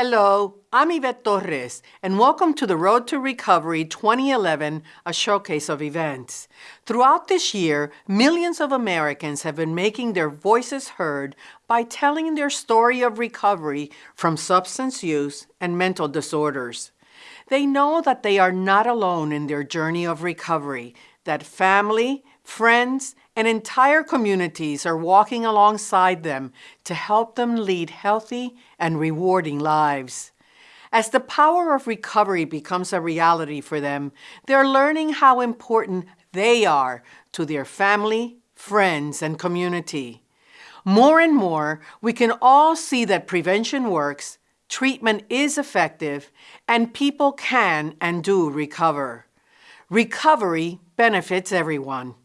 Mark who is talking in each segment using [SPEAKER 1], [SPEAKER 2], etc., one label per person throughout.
[SPEAKER 1] Hello, I'm Yvette Torres, and welcome to the Road to Recovery 2011, a showcase of events. Throughout this year, millions of Americans have been making their voices heard by telling their story of recovery from substance use and mental disorders. They know that they are not alone in their journey of recovery, that family, friends, and entire communities are walking alongside them to help them lead healthy and rewarding lives. As the power of recovery becomes a reality for them, they're learning how important they are to their family, friends, and community. More and more, we can all see that prevention works, treatment is effective, and people can and do recover. Recovery benefits everyone.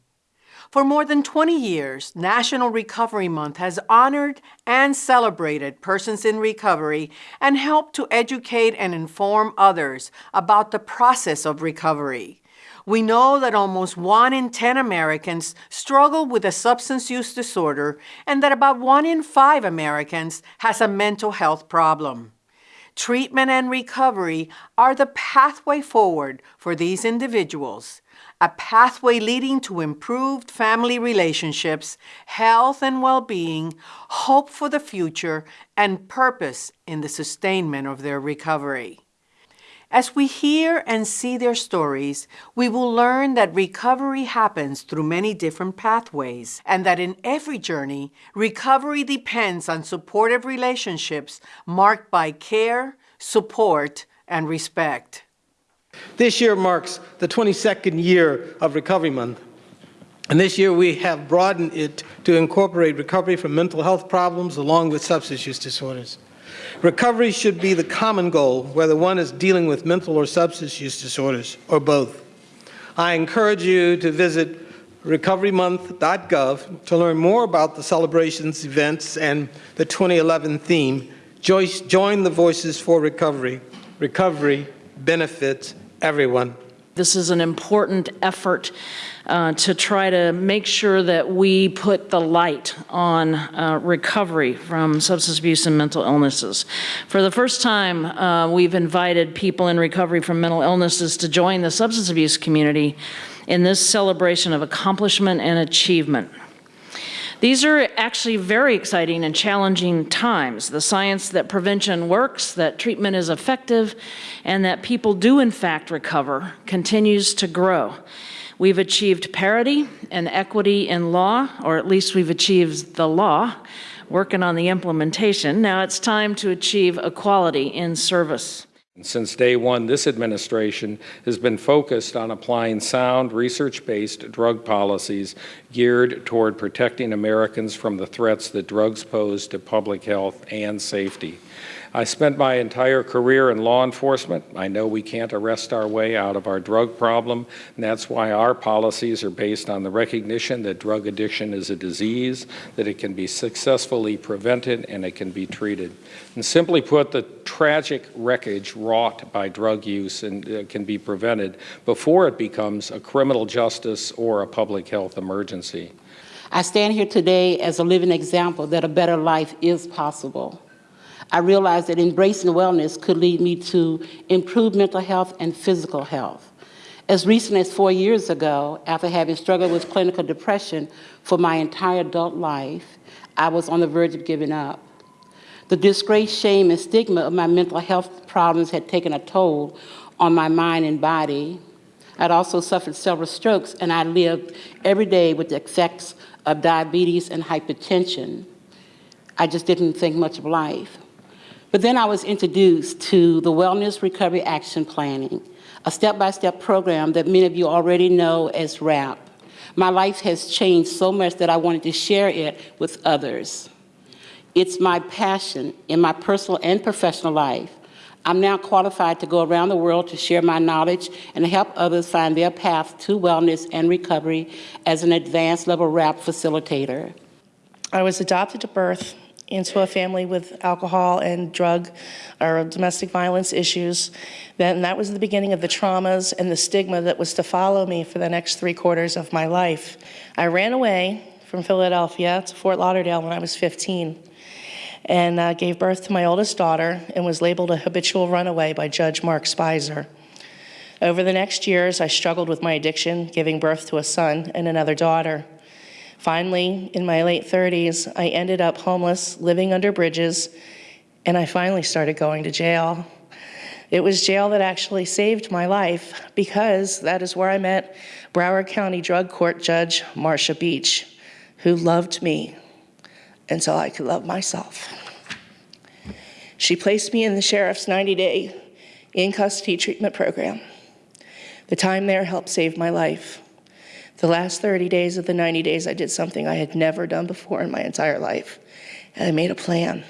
[SPEAKER 1] For more than 20 years, National Recovery Month has honored and celebrated persons in recovery and helped to educate and inform others about the process of recovery. We know that almost one in 10 Americans struggle with a substance use disorder and that about one in five Americans has a mental health problem. Treatment and recovery are the pathway forward for these individuals a pathway leading to improved family relationships, health and well-being, hope for the future, and purpose in the sustainment of their recovery. As we hear and see their stories, we will learn that recovery happens through many different pathways and that in every journey, recovery depends on supportive relationships marked by care, support, and respect.
[SPEAKER 2] This year marks the 22nd year of Recovery Month. And this year we have broadened it to incorporate recovery from mental health problems along with substance use disorders. Recovery should be the common goal, whether one is dealing with mental or substance use disorders, or both. I encourage you to visit recoverymonth.gov to learn more about the celebrations, events, and the 2011 theme, Join the Voices for Recovery. Recovery benefits everyone.
[SPEAKER 3] This is an important effort uh, to try to make sure that we put the light on uh, recovery from substance abuse and mental illnesses. For the first time, uh, we've invited people in recovery from mental illnesses to join the substance abuse community in this celebration of accomplishment and achievement. These are actually very exciting and challenging times. The science that prevention works, that treatment is effective, and that people do in fact recover continues to grow. We've achieved parity and equity in law, or at least we've achieved the law, working on the implementation. Now it's time to achieve equality in service.
[SPEAKER 4] Since day one, this administration has been focused on applying sound, research-based drug policies geared toward protecting Americans from the threats that drugs pose to public health and safety. I spent my entire career in law enforcement. I know we can't arrest our way out of our drug problem, and that's why our policies are based on the recognition that drug addiction is a disease, that it can be successfully prevented, and it can be treated. And simply put, the tragic wreckage wrought by drug use and, uh, can be prevented before it becomes a criminal justice or a public health emergency.
[SPEAKER 5] I stand here today as a living example that a better life is possible. I realized that embracing wellness could lead me to improved mental health and physical health. As recent as four years ago, after having struggled with clinical depression for my entire adult life, I was on the verge of giving up. The disgrace, shame, and stigma of my mental health problems had taken a toll on my mind and body. I'd also suffered several strokes, and I lived every day with the effects of diabetes and hypertension. I just didn't think much of life. But then I was introduced to the Wellness Recovery Action Planning, a step-by-step -step program that many of you already know as WRAP. My life has changed so much that I wanted to share it with others. It's my passion in my personal and professional life. I'm now qualified to go around the world to share my knowledge and help others find their path to wellness and recovery as an advanced level WRAP facilitator.
[SPEAKER 6] I was adopted at birth into a family with alcohol and drug or domestic violence issues. Then that was the beginning of the traumas and the stigma that was to follow me for the next three quarters of my life. I ran away from Philadelphia to Fort Lauderdale when I was 15. And uh, gave birth to my oldest daughter and was labeled a habitual runaway by Judge Mark Spicer. Over the next years, I struggled with my addiction, giving birth to a son and another daughter. Finally, in my late 30s, I ended up homeless, living under bridges, and I finally started going to jail. It was jail that actually saved my life because that is where I met Broward County Drug Court Judge Marcia Beach, who loved me until I could love myself. She placed me in the sheriff's 90-day in-custody treatment program. The time there helped save my life. The last 30 days of the 90 days, I did something I had never done before in my entire life, and I made a plan.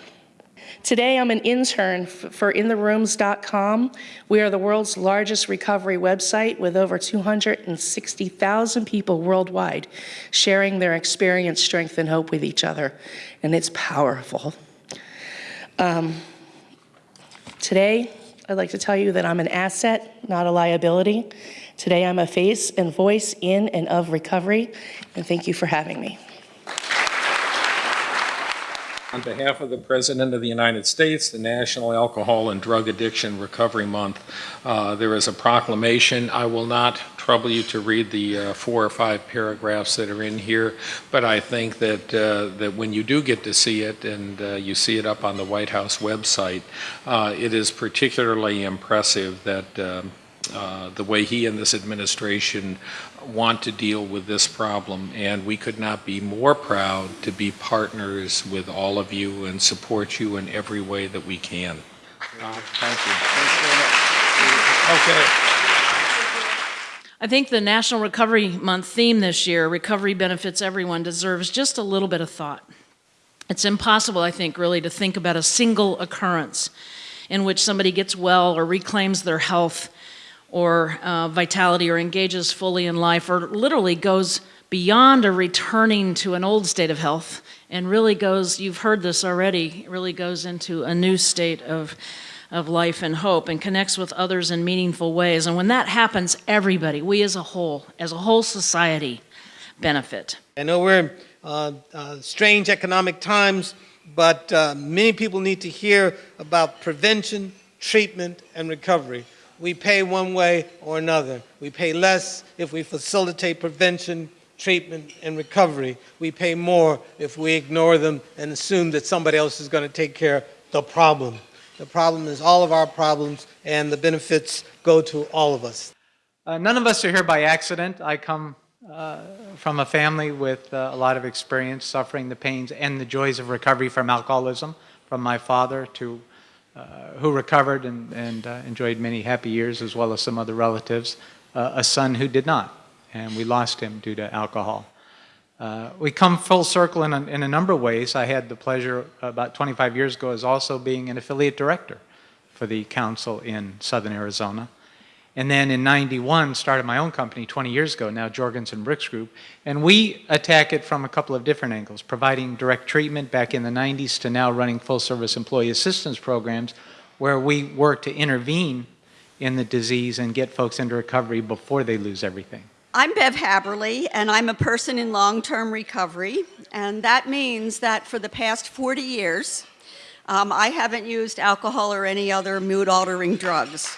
[SPEAKER 6] Today, I'm an intern for intherooms.com. We are the world's largest recovery website with over 260,000 people worldwide sharing their experience, strength, and hope with each other, and it's powerful. Um, today, I'd like to tell you that I'm an asset, not a liability. Today, I'm a face and voice in and of recovery, and thank you for having me.
[SPEAKER 4] On behalf of the President of the United States, the National Alcohol and Drug Addiction Recovery Month, uh, there is a proclamation. I will not trouble you to read the uh, four or five paragraphs that are in here, but I think that, uh, that when you do get to see it and uh, you see it up on the White House website, uh, it is particularly impressive that um, uh, the way he and this administration want to deal with this problem, and we could not be more proud to be partners with all of you and support you in every way that we can. Uh, thank you. Okay.
[SPEAKER 3] I think the National Recovery Month theme this year, Recovery Benefits Everyone, deserves just a little bit of thought. It's impossible, I think, really to think about a single occurrence in which somebody gets well or reclaims their health or uh, vitality or engages fully in life or literally goes beyond a returning to an old state of health and really goes, you've heard this already, really goes into a new state of, of life and hope and connects with others in meaningful ways. And when that happens, everybody, we as a whole, as a whole society, benefit.
[SPEAKER 2] I know we're in uh, uh, strange economic times, but uh, many people need to hear about prevention, treatment, and recovery we pay one way or another. We pay less if we facilitate prevention, treatment, and recovery. We pay more if we ignore them and assume that somebody else is going to take care of the problem. The problem is all of our problems, and the benefits go to all of us.
[SPEAKER 7] Uh, none of us are here by accident. I come uh, from a family with uh, a lot of experience suffering the pains and the joys of recovery from alcoholism, from my father to who recovered and, and uh, enjoyed many happy years, as well as some other relatives, uh, a son who did not, and we lost him due to alcohol. Uh, we come full circle in a, in a, number of ways. I had the pleasure about 25 years ago as also being an affiliate director for the council in southern Arizona. And then in 91, started my own company 20 years ago, now Jorgensen Brooks Group. And we attack it from a couple of different angles, providing direct treatment back in the 90s to now running full service employee assistance programs where we work to intervene in the disease and get folks into recovery before they lose everything.
[SPEAKER 8] I'm Bev Haberle, and I'm a person in long-term recovery, and that means that for the past 40 years, um, I haven't used alcohol or any other mood-altering drugs.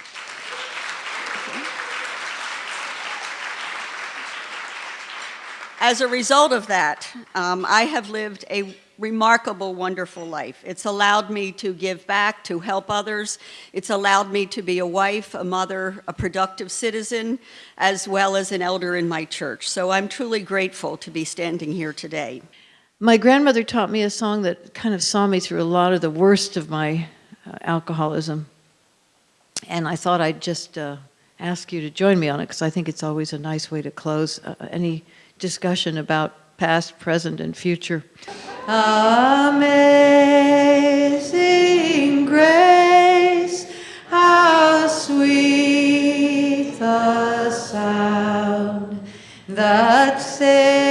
[SPEAKER 8] As a result of that, um, I have lived a remarkable, wonderful life. It's allowed me to give back, to help others. It's allowed me to be a wife, a mother, a productive citizen, as well as an elder in my church. So I'm truly grateful to be standing here today.
[SPEAKER 9] My grandmother taught me a song that kind of saw me through a lot of the worst of my uh, alcoholism. And I thought I'd just uh, ask you to join me on it because I think it's always a nice way to close uh, any discussion about past, present, and future. Amazing grace, how sweet the sound that saved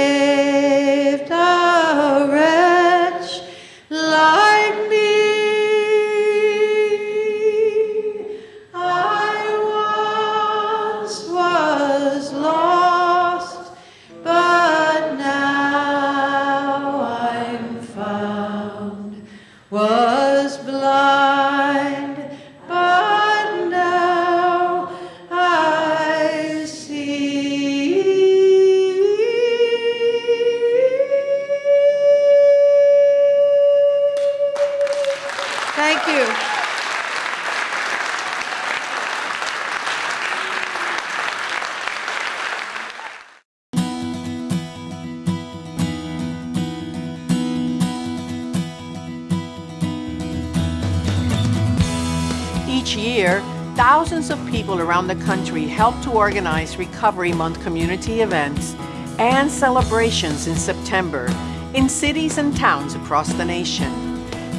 [SPEAKER 1] around the country help to organize Recovery Month community events and celebrations in September in cities and towns across the nation.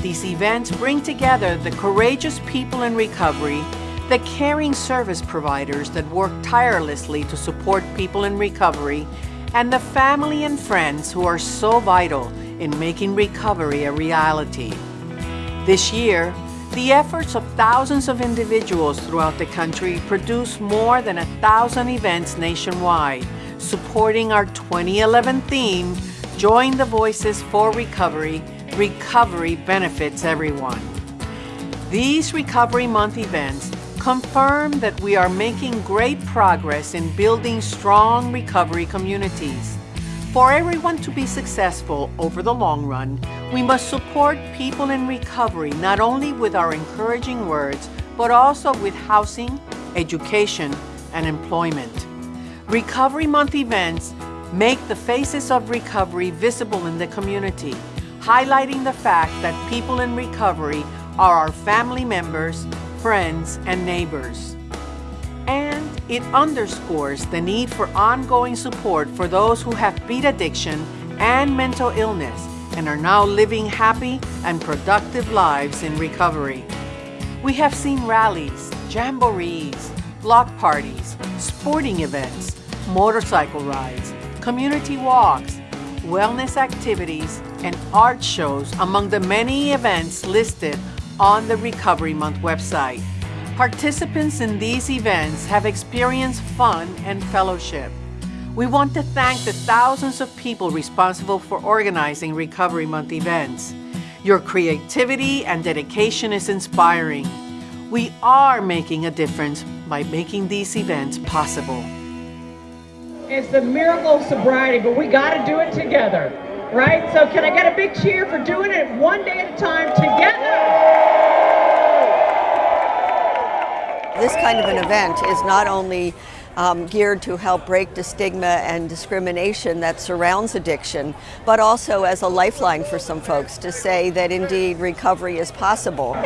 [SPEAKER 1] These events bring together the courageous people in recovery, the caring service providers that work tirelessly to support people in recovery, and the family and friends who are so vital in making recovery a reality. This year, the efforts of thousands of individuals throughout the country produce more than a thousand events nationwide, supporting our 2011 theme, Join the Voices for Recovery, Recovery Benefits Everyone. These Recovery Month events confirm that we are making great progress in building strong recovery communities. For everyone to be successful over the long run, we must support people in recovery not only with our encouraging words, but also with housing, education, and employment. Recovery Month events make the faces of recovery visible in the community, highlighting the fact that people in recovery are our family members, friends, and neighbors. And it underscores the need for ongoing support for those who have beat addiction and mental illness and are now living happy and productive lives in recovery. We have seen rallies, jamborees, block parties, sporting events, motorcycle rides, community walks, wellness activities, and art shows among the many events listed on the Recovery Month website. Participants in these events have experienced fun and fellowship. We want to thank the thousands of people responsible for organizing Recovery Month events. Your creativity and dedication is inspiring. We are making a difference by making these events possible.
[SPEAKER 10] It's the miracle of sobriety, but we got to do it together, right? So can I get a big cheer for doing it one day at a time together?
[SPEAKER 8] This kind of an event is not only um, geared to help break the stigma and discrimination that surrounds addiction, but also as a lifeline for some folks to say that indeed recovery is possible.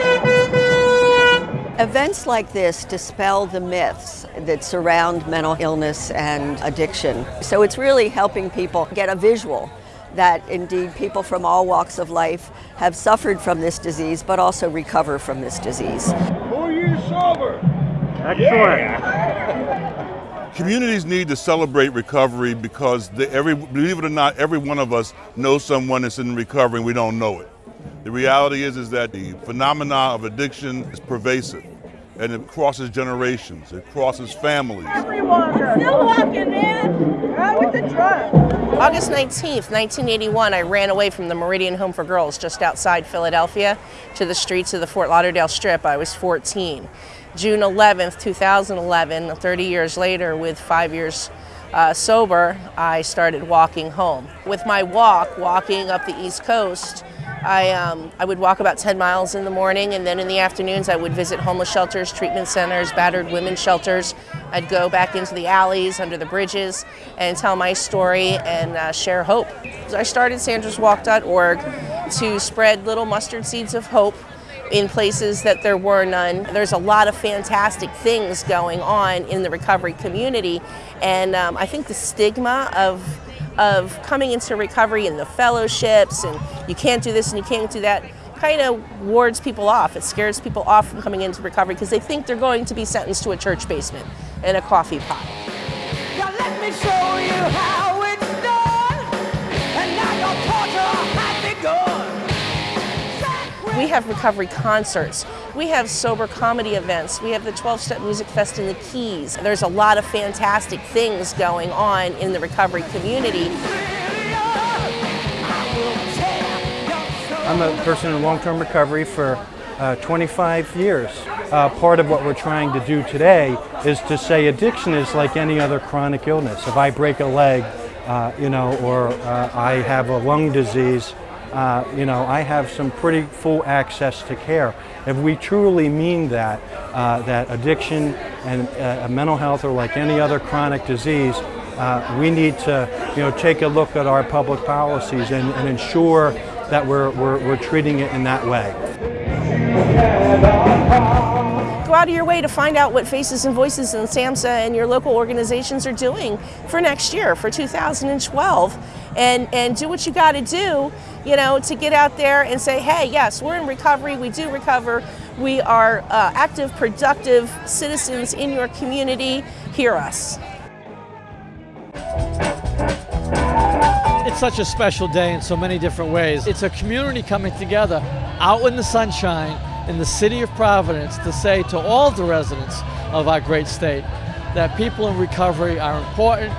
[SPEAKER 8] Events like this dispel the myths that surround mental illness and addiction. So it's really helping people get a visual that indeed people from all walks of life have suffered from this disease, but also recover from this disease.
[SPEAKER 11] Four years sober.
[SPEAKER 12] Excellent.
[SPEAKER 11] Communities need to celebrate recovery because they, every, believe it or not, every one of us knows someone that's in recovery and we don't know it. The reality is, is that the phenomena of addiction is pervasive and it crosses generations, it crosses families.
[SPEAKER 10] Everyone, still walking, man. Right with the truck.
[SPEAKER 13] August 19th, 1981, I ran away from the Meridian Home for Girls just outside Philadelphia to the streets of the Fort Lauderdale Strip. I was 14. June 11th, 2011, 30 years later, with five years uh, sober, I started walking home. With my walk, walking up the East Coast, I, um, I would walk about 10 miles in the morning, and then in the afternoons, I would visit homeless shelters, treatment centers, battered women's shelters. I'd go back into the alleys, under the bridges, and tell my story and uh, share hope. I started sandraswalk.org to spread little mustard seeds of hope in places that there were none. There's a lot of fantastic things going on in the recovery community, and um, I think the stigma of of coming into recovery and the fellowships and you can't do this and you can't do that kind of wards people off. It scares people off from coming into recovery because they think they're going to be sentenced to a church basement and a coffee pot. We have recovery concerts. We have sober comedy events. We have the 12 Step Music Fest in the Keys. There's a lot of fantastic things going on in the recovery community.
[SPEAKER 12] I'm a person in long-term recovery for uh, 25 years. Uh, part of what we're trying to do today is to say addiction is like any other chronic illness. If I break a leg, uh, you know, or uh, I have a lung disease, uh, you know, I have some pretty full access to care. If we truly mean that, uh, that addiction and uh, mental health are like any other chronic disease, uh, we need to, you know, take a look at our public policies and, and ensure that we're, we're, we're treating it in that way.
[SPEAKER 13] Out of your way to find out what Faces and Voices and SAMHSA and your local organizations are doing for next year, for 2012, and, and do what you got to do, you know, to get out there and say, hey, yes, we're in recovery, we do recover, we are uh, active, productive citizens in your community, hear us.
[SPEAKER 14] It's such a special day in so many different ways. It's a community coming together out in the sunshine in the city of Providence to say to all the residents of our great state that people in recovery are important,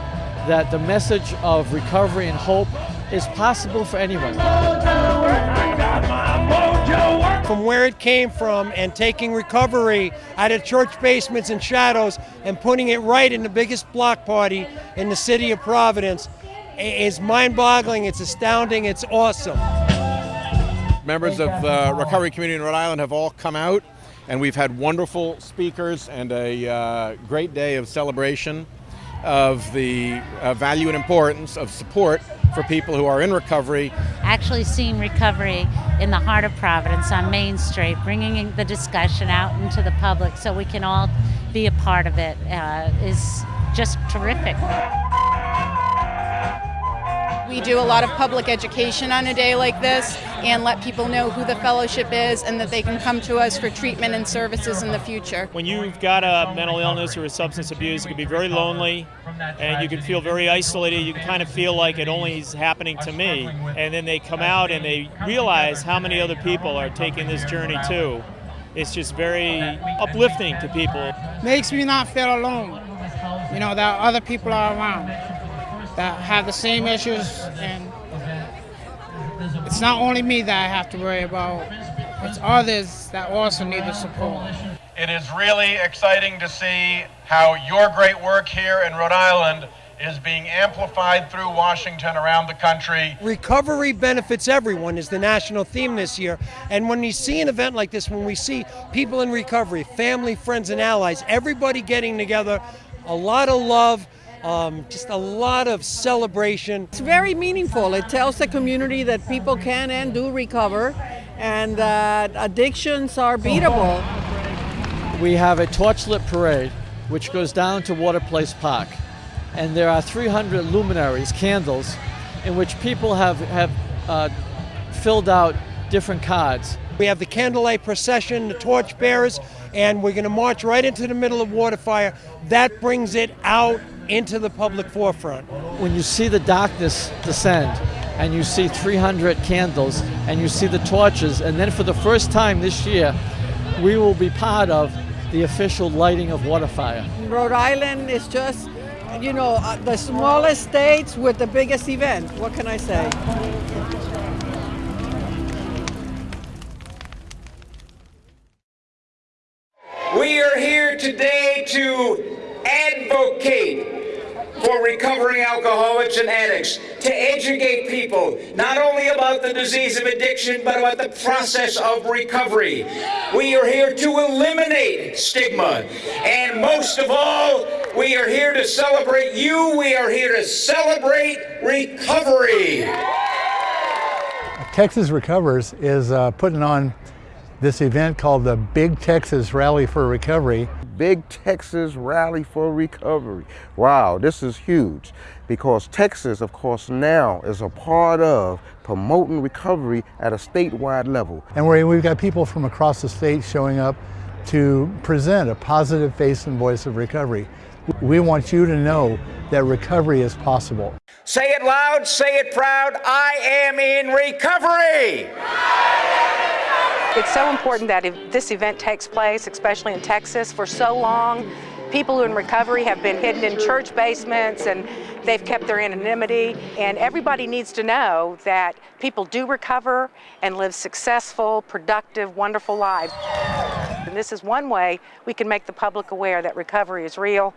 [SPEAKER 14] that the message of recovery and hope is possible for anyone.
[SPEAKER 15] From where it came from and taking recovery out of church basements and shadows and putting it right in the biggest block party in the city of Providence is mind-boggling, it's astounding, it's awesome.
[SPEAKER 16] Members of the recovery community in Rhode Island have all come out and we've had wonderful speakers and a uh, great day of celebration of the uh, value and importance of support for people who are in recovery.
[SPEAKER 17] Actually seeing recovery in the heart of Providence on Main Street, bringing the discussion out into the public so we can all be a part of it, uh, is just terrific.
[SPEAKER 18] We do a lot of public education on a day like this and let people know who the fellowship is and that they can come to us for treatment and services in the future.
[SPEAKER 19] When you've got a mental illness or a substance abuse, it can be very lonely and you can feel very isolated. You can kind of feel like it only is happening to me. And then they come out and they realize how many other people are taking this journey too. It's just very uplifting to people.
[SPEAKER 20] Makes me not feel alone, you know, that other people are around that have the same issues and it's not only me that I have to worry about, it's others that also need the support.
[SPEAKER 21] It is really exciting to see how your great work here in Rhode Island is being amplified through Washington around the country.
[SPEAKER 15] Recovery benefits everyone is the national theme this year. And when you see an event like this, when we see people in recovery, family, friends, and allies, everybody getting together, a lot of love, um, just a lot of celebration.
[SPEAKER 1] It's very meaningful. It tells the community that people can and do recover and that addictions are beatable.
[SPEAKER 14] We have a torchlit parade which goes down to Water Place Park. And there are 300 luminaries, candles, in which people have, have uh, filled out different cards.
[SPEAKER 15] We have the candlelight procession, the torch bearers, and we're going to march right into the middle of Waterfire. That brings it out into the public forefront.
[SPEAKER 14] When you see the darkness descend, and you see 300 candles, and you see the torches, and then for the first time this year, we will be part of the official lighting of Waterfire.
[SPEAKER 1] Rhode Island is just, you know, uh, the smallest states with the biggest event. What can I say?
[SPEAKER 22] Today to advocate for recovering alcoholics and addicts, to educate people not only about the disease of addiction, but about the process of recovery. We are here to eliminate stigma. And most of all, we are here to celebrate you. We are here to celebrate recovery.
[SPEAKER 23] Texas Recovers is uh, putting on this event called the Big Texas Rally for Recovery.
[SPEAKER 24] Big Texas Rally for Recovery. Wow, this is huge because Texas, of course, now is a part of promoting recovery at a statewide level.
[SPEAKER 23] And we've got people from across the state showing up to present a positive face and voice of recovery. We want you to know that recovery is possible.
[SPEAKER 22] Say it loud, say it proud, I am in recovery.
[SPEAKER 25] It's so important that if this event takes place, especially in Texas, for so long,
[SPEAKER 9] People who are in recovery have been hidden in church basements and they've kept their anonymity. And everybody needs to know that people do recover and live successful, productive, wonderful lives. And this is one way we can make the public aware that recovery is real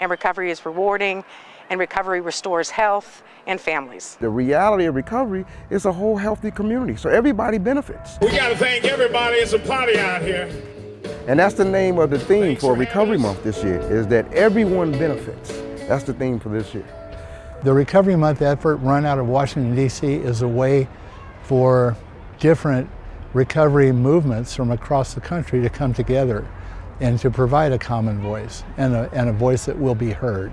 [SPEAKER 9] and recovery is rewarding and recovery restores health and families.
[SPEAKER 24] The reality of recovery is a whole healthy community, so everybody benefits.
[SPEAKER 21] We got to thank everybody. It's a party out here.
[SPEAKER 24] And that's the name of the theme for Recovery Month this year, is that everyone benefits. That's the theme for this year.
[SPEAKER 23] The Recovery Month effort run out of Washington, D.C. is a way for different recovery movements from across the country to come together and to provide a common voice and a, and a voice that will be heard.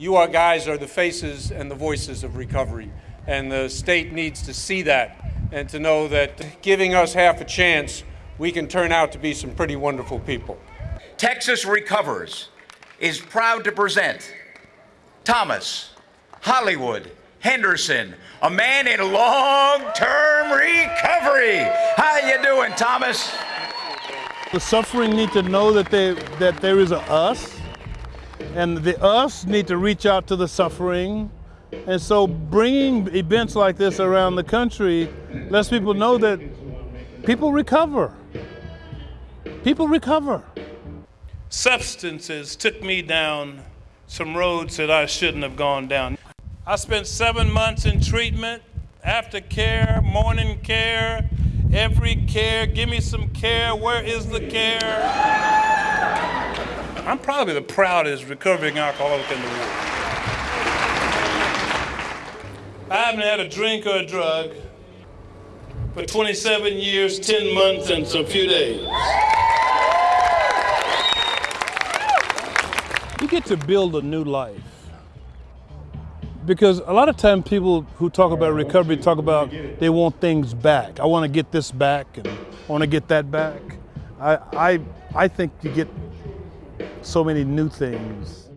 [SPEAKER 16] You are guys are the faces and the voices of recovery, and the state needs to see that and to know that giving us half a chance, we can turn out to be some pretty wonderful people.
[SPEAKER 22] Texas Recovers is proud to present Thomas Hollywood Henderson, a man in long-term recovery. How you doing, Thomas?
[SPEAKER 26] The suffering need to know that they that there is a us, and the us need to reach out to the suffering. And so bringing events like this around the country lets people know that people recover. People recover. Substances took me down some roads that I shouldn't have gone down. I spent seven months in treatment, after care, morning care, every care. Give me some care. Where is the care? I'm probably the proudest recovering alcoholic in the world. I haven't had a drink or a drug for 27 years, 10 months, and some few days. You get to build a new life. Because a lot of times people who talk about recovery talk about they want things back. I want to get this back and I want to get that back. I, I, I think you get so many new things.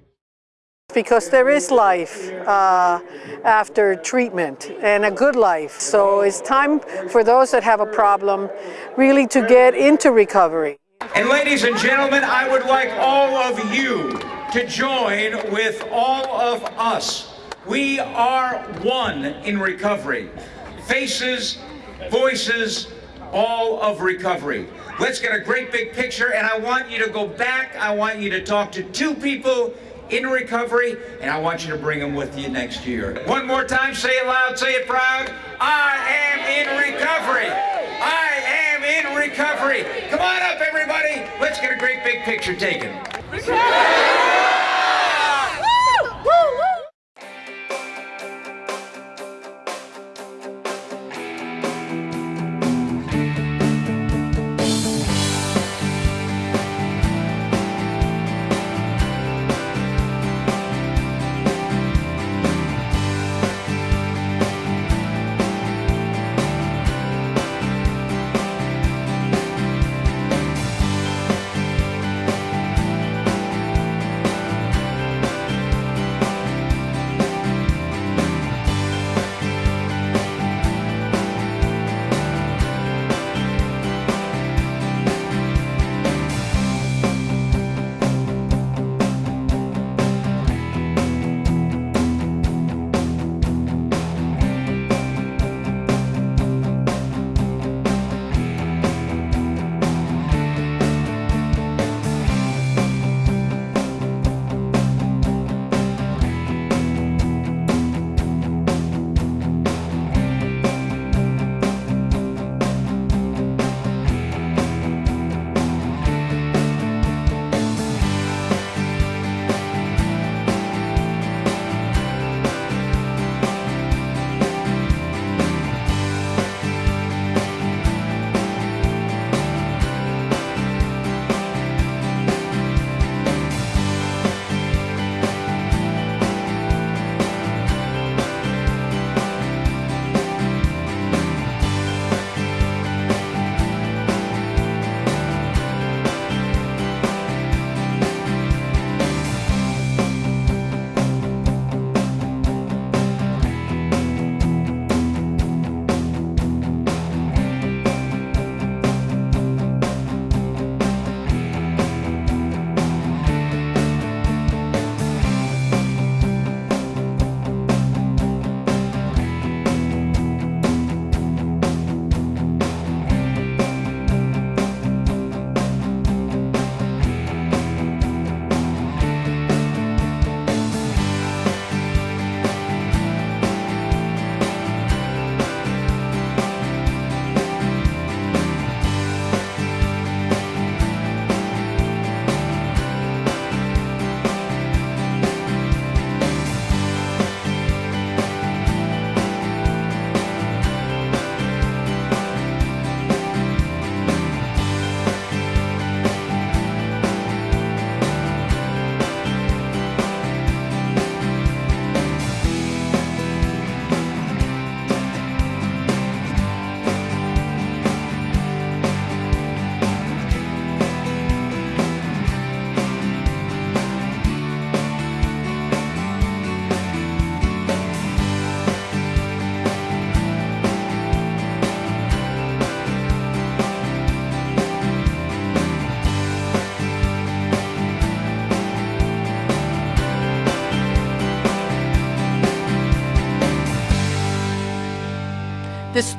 [SPEAKER 27] Because there is life uh, after treatment and a good life. So it's time for those that have a problem really to get into recovery.
[SPEAKER 22] And ladies and gentlemen, I would like all of you to join with all of us. We are one in recovery. Faces, voices, all of recovery. Let's get a great big picture and I want you to go back. I want you to talk to two people in recovery and I want you to bring them with you next year. One more time, say it loud, say it proud. I am in recovery. I am in recovery. Come on up, everybody. Let's get a great big picture taken.
[SPEAKER 1] The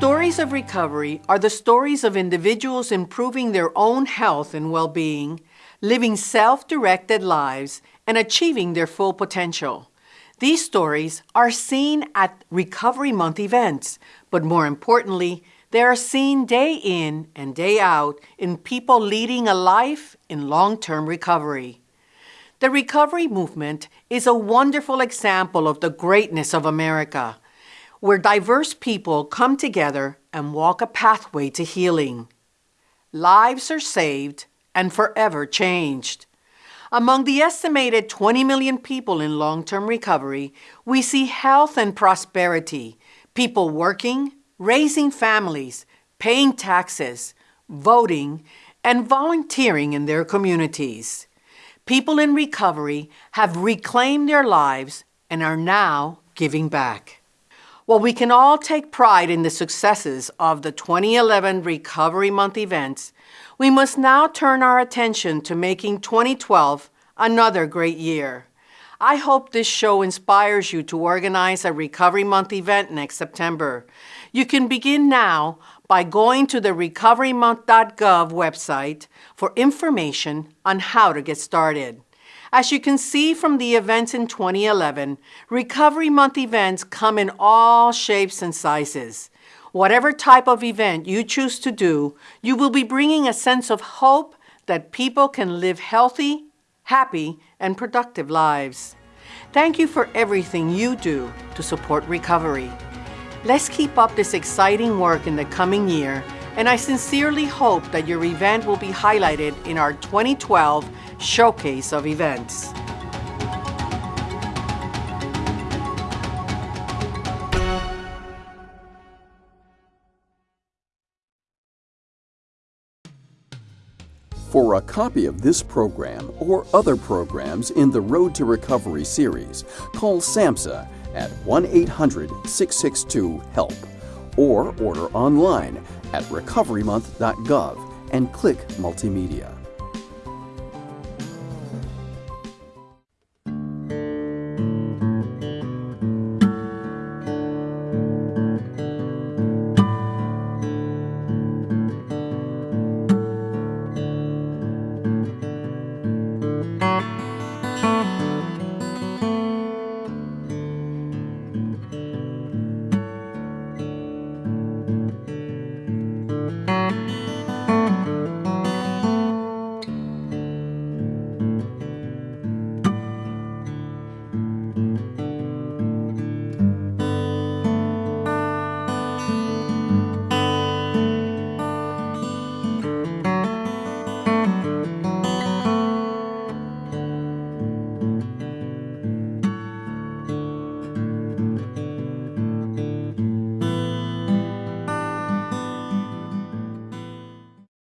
[SPEAKER 1] stories of recovery are the stories of individuals improving their own health and well being, living self directed lives, and achieving their full potential. These stories are seen at Recovery Month events, but more importantly, they are seen day in and day out in people leading a life in long term recovery. The recovery movement is a wonderful example of the greatness of America where diverse people come together and walk a pathway to healing. Lives are saved and forever changed. Among the estimated 20 million people in long term recovery, we see health and prosperity, people working, raising families, paying taxes, voting, and volunteering in their communities. People in recovery have reclaimed their lives and are now giving back. While we can all take pride in the successes of the 2011 Recovery Month events, we must now turn our attention to making 2012 another great year. I hope this show inspires you to organize a Recovery Month event next September. You can begin now by going to the recoverymonth.gov website for information on how to get started. As you can see from the events in 2011, Recovery Month events come in all shapes and sizes. Whatever type of event you choose to do, you will be bringing a sense of hope that people can live healthy, happy, and productive lives. Thank you for everything you do to support recovery. Let's keep up this exciting work in the coming year, and I sincerely hope that your event will be highlighted in our 2012 showcase of events.
[SPEAKER 28] For a copy of this program or other programs in the Road to Recovery series, call SAMHSA at 1 800 662 HELP or order online at recoverymonth.gov and click Multimedia.